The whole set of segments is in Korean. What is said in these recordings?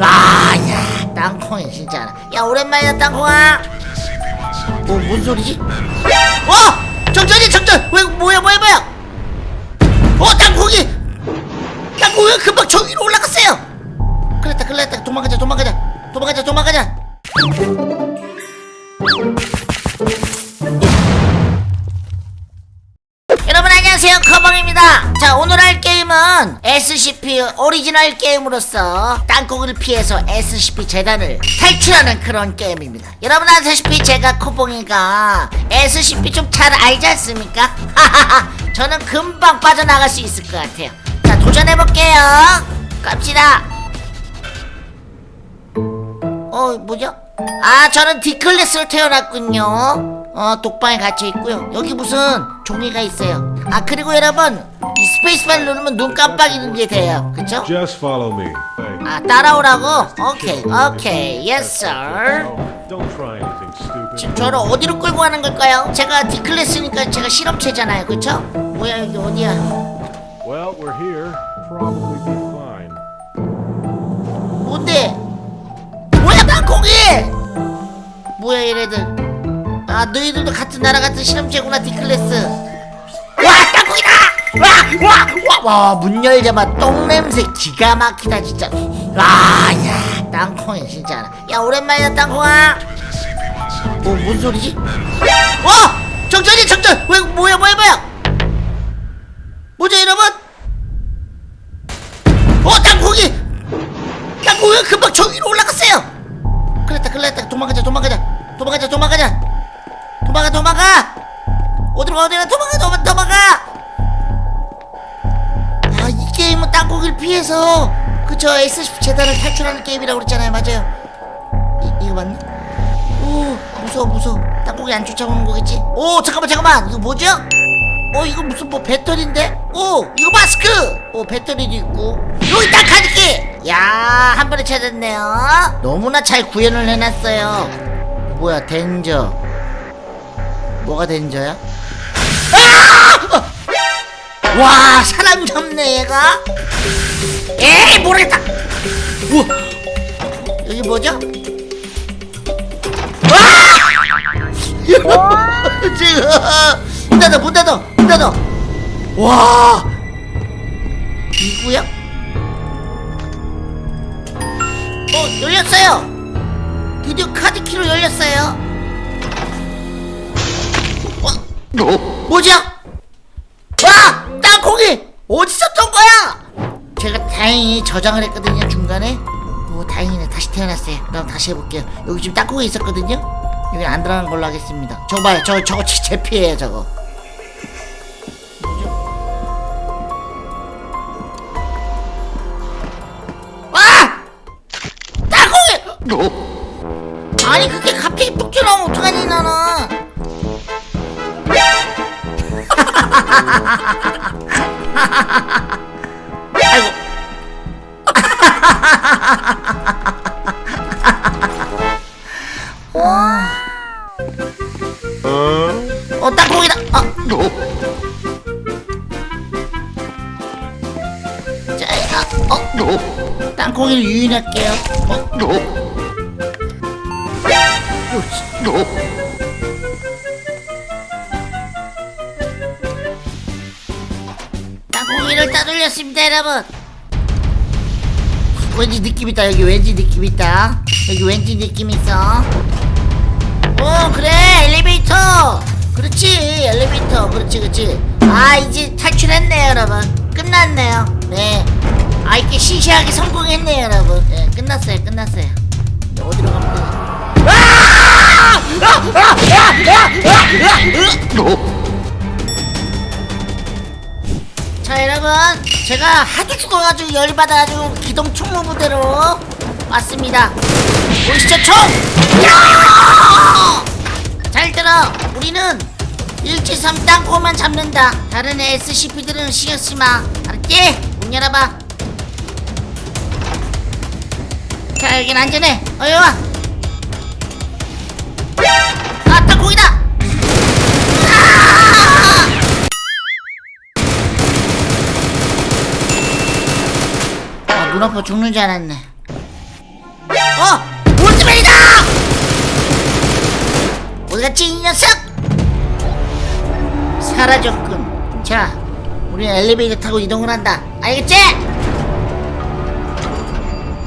아야 땅콩이 진짜 야 오랜만이다 땅콩아 뭐뭔 소리지? 어! 정전이 정전! 왜 뭐야 뭐야 뭐야 어 땅콩이 코봉입니다. 자 오늘 할 게임은 SCP 오리지널 게임으로서 땅콩이를 피해서 SCP 재단을 탈출하는 그런 게임입니다. 여러분 아시다시피 제가 코봉이가 SCP 좀 잘 알지 않습니까? 저는 금방 빠져나갈 수 있을 것 같아요. 자 도전해볼게요. 갑시다. 어 뭐죠? 아 저는 D클래스로 태어났군요. 어 독방에 갇혀 있고요. 여기 무슨 종이가 있어요 아 그리고 여러분 이 스페이스바를 누르면 눈 깜빡이는 게 돼요 그쵸? Just follow me. 아 따라오라고? 오케이 오케이 yes sir. 지금 저를 어디로 끌고 가는 걸까요? 제가 D클래스니까 제가 실험체잖아요 그쵸? 뭐야 여기 어디야 Well, we're here. Probably be fine. 뭔데? 뭐야 땅콩이! 뭐야 얘네들 아 너희들도 같은 나라 같은 실험체구나 D클래스! 와와와와 문 열자마자 똥냄새 기가 막히다 진짜 와야 땅콩이 진짜 야 오랜만이다 땅콩아 뭐 뭔 소리지? 와! 정전이 정전! 왜 뭐야 뭐야 뭐야 뭐죠 여러분? 어 땅콩이! 땅콩이가 금방 저 위로 올라갔어요 그랬다 그랬다 도망가자 도망가자 도망가자 도망가자 도망가 도망가 어디로 가 어디로 가 도망가 도망가 땅콩이를 피해서 그쵸 SCP 재단을 탈출하는 게임이라고 그랬잖아요 맞아요 이, 이거 맞나? 오 무서워 무서워 땅콩이 안 쫓아오는 거겠지? 오 잠깐만 잠깐만 이거 뭐죠? 어 이거 무슨 뭐 배터리인데? 오 이거 마스크! 오 배터리도 있고 여기 딱 가득히! 야한 번에 찾았네요 너무나 잘 구현을 해놨어요 뭐야 덴저 뭐가 덴저야? 아! 와 사람 잡네 얘가 에이 모르겠다 우와 여기 뭐죠? 와! 지금 문 닫아 문 닫아 문 닫아 와 이구야? 어 열렸어요 드디어 카드키로 열렸어요 어? 뭐지? 저장을 했거든요 중간에. 오 다행이네. 다시 태어났어요. 그럼 다시 해볼게요. 여기 지금 땅콩이 있었거든요? 여기 안 들어가는 걸로 하겠습니다. 저거 봐요. 저거 저거 제 피해요 저거! 아니 그게 갑자기 뚝 튀어나오면 어떡하니 나는 어? 땅콩이다. 아. 자, 아, 어? 땅콩이를 유인할게요. 어? 땅콩이를 따돌렸습니다 여러분. 왠지 느낌 있다. 여기 왠지 느낌 있다. 여기 왠지 느낌 있어 오 그래 엘리베이터. 그렇지 엘리베이터. 그렇지 그렇지. 아 이제 탈출했네요 여러분. 끝났네요. 네아 이렇게 시시하게 성공했네요 여러분. 네 끝났어요 끝났어요. 이제 어디로 가면 되나! 자 여러분. 제가 하도 죽어가지고 열받아가지고 기동 총무 부대로 왔습니다. 보이시죠 총! 야! 잘 들어. 우리는 일지삼 땅콩만 잡는다. 다른 SCP들은 신경 쓰지마. 알았지? 문 열어봐. 자 여긴 안전해. 어여 와. 아, 땅콩이다! 아, 눈 아파 죽는 줄 알았네. 어 어디 갔지 이 녀석! 사라졌군. 자 우리는 엘리베이터 타고 이동을 한다. 알겠지?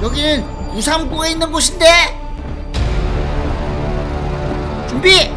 여기는 우상구가 있는 곳인데. 준비